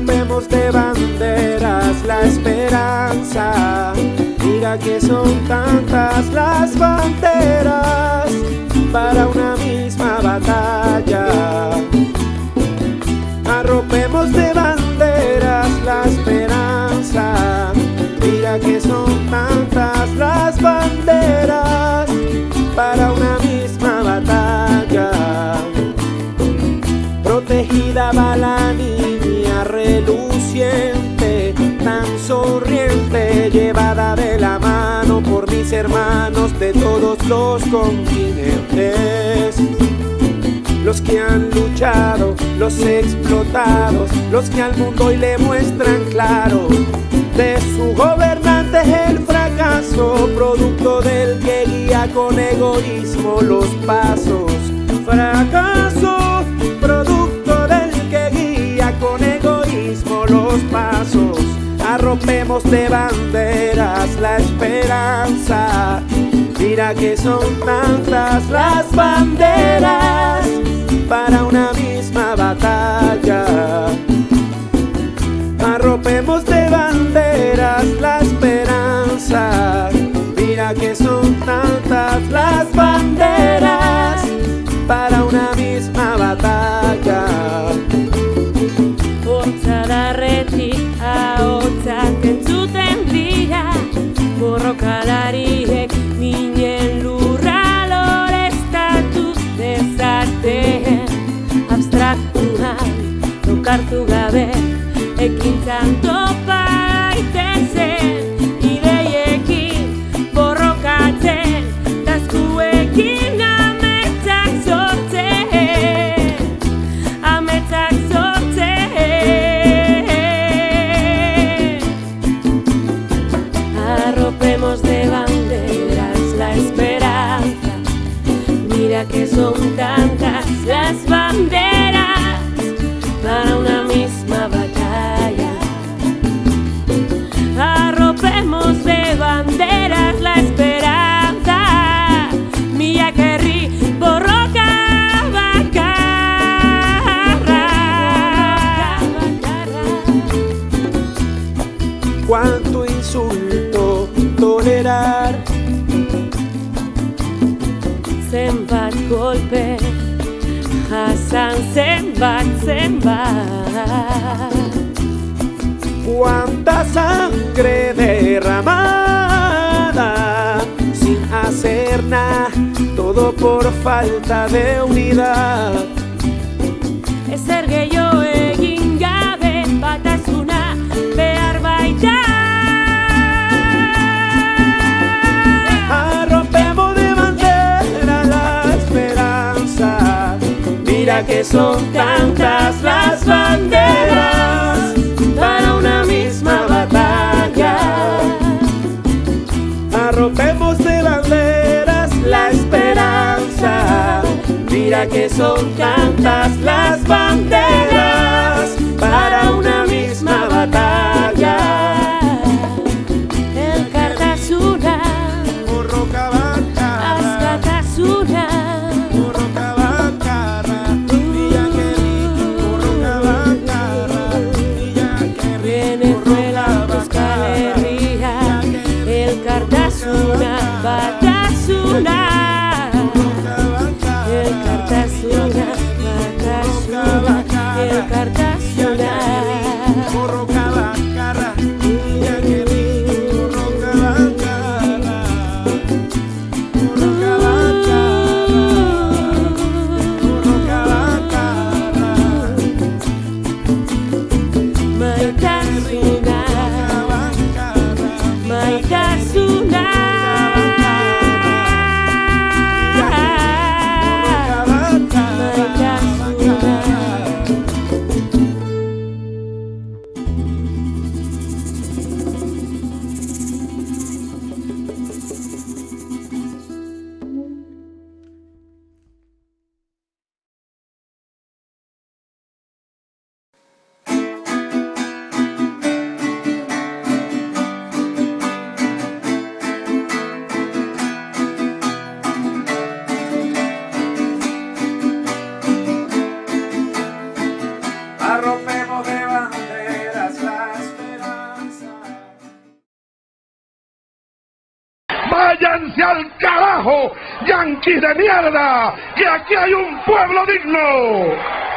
Arropemos de banderas la esperanza. Mira que son tantas las banderas para una misma batalla. Arropemos de banderas la esperanza. Mira que son tantas las banderas para una misma batalla. Protegida va reluciente, tan sonriente, llevada de la mano por mis hermanos de todos los continentes. Los que han luchado, los explotados, los que al mundo hoy le muestran claro de su gobernante el fracaso, producto del que guía con egoísmo los pasos. Fracaso, De banderas la esperanza. Mira que son tantas las banderas para una misma batalla. Arropemos hartu gabe ekin canto insulto tolerar. Zenbat golpe jasan zenbat zenbat Cuánta sangre derramada sin hacer nada, todo por falta de unidad. Ezer gehiago egin Mira que son tantas las banderas para una misma batalla. Arropemos de banderas la esperanza. Mira que son tantas las Váyanse al carajo, yanquis de mierda, que aquí hay un pueblo digno.